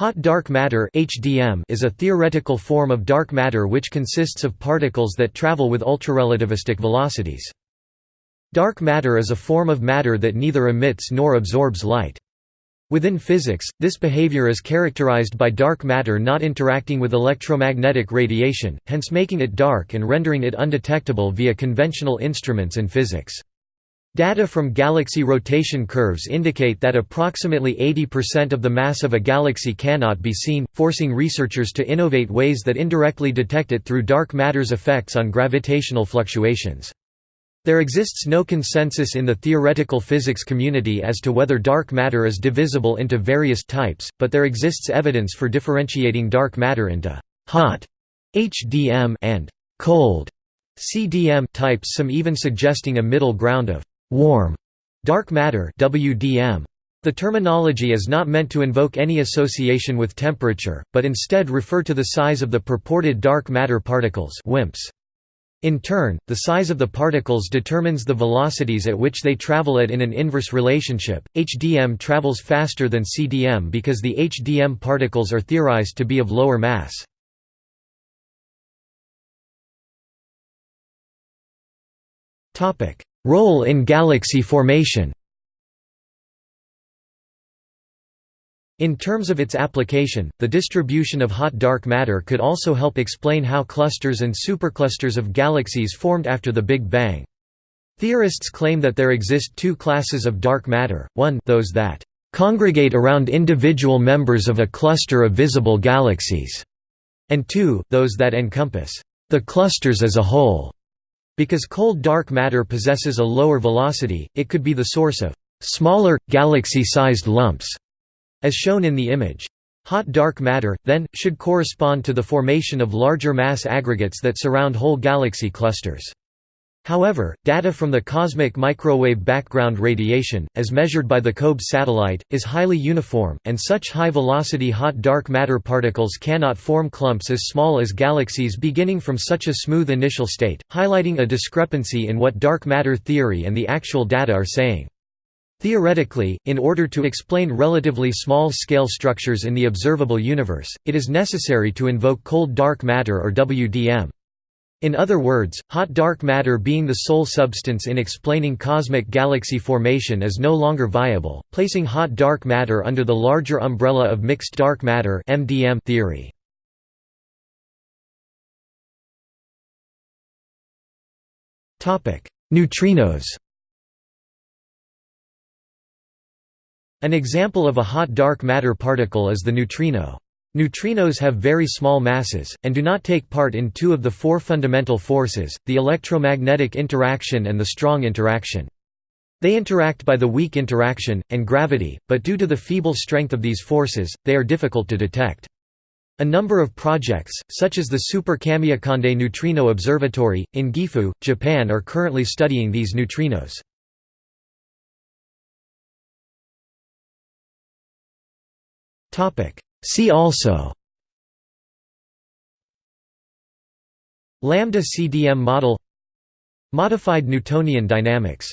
Hot dark matter (HDM) is a theoretical form of dark matter which consists of particles that travel with ultrarelativistic velocities. Dark matter is a form of matter that neither emits nor absorbs light. Within physics, this behavior is characterized by dark matter not interacting with electromagnetic radiation, hence making it dark and rendering it undetectable via conventional instruments in physics. Data from galaxy rotation curves indicate that approximately 80% of the mass of a galaxy cannot be seen, forcing researchers to innovate ways that indirectly detect it through dark matter's effects on gravitational fluctuations. There exists no consensus in the theoretical physics community as to whether dark matter is divisible into various types, but there exists evidence for differentiating dark matter into «hot» HDM and «cold» CDM types some even suggesting a middle ground of warm dark matter WDM. The terminology is not meant to invoke any association with temperature, but instead refer to the size of the purported dark matter particles WIMPs. In turn, the size of the particles determines the velocities at which they travel at in an inverse relationship. HDM travels faster than CDM because the HDM particles are theorized to be of lower mass. Topic: Role in galaxy formation In terms of its application, the distribution of hot dark matter could also help explain how clusters and superclusters of galaxies formed after the Big Bang. Theorists claim that there exist two classes of dark matter, one those that congregate around individual members of a cluster of visible galaxies, and two, those that encompass the clusters as a whole. Because cold dark matter possesses a lower velocity, it could be the source of smaller, galaxy-sized lumps, as shown in the image. Hot dark matter, then, should correspond to the formation of larger mass aggregates that surround whole galaxy clusters. However, data from the cosmic microwave background radiation, as measured by the COBE satellite, is highly uniform, and such high-velocity hot dark matter particles cannot form clumps as small as galaxies beginning from such a smooth initial state, highlighting a discrepancy in what dark matter theory and the actual data are saying. Theoretically, in order to explain relatively small-scale structures in the observable universe, it is necessary to invoke cold dark matter or WDM. In other words, hot dark matter being the sole substance in explaining cosmic galaxy formation is no longer viable, placing hot dark matter under the larger umbrella of mixed dark matter (MDM) theory. Topic: Neutrinos. An example of a hot dark matter particle is the neutrino. Neutrinos have very small masses, and do not take part in two of the four fundamental forces, the electromagnetic interaction and the strong interaction. They interact by the weak interaction, and gravity, but due to the feeble strength of these forces, they are difficult to detect. A number of projects, such as the Super Kamiokande Neutrino Observatory, in Gifu, Japan are currently studying these neutrinos. See also Lambda CDM model Modified Newtonian dynamics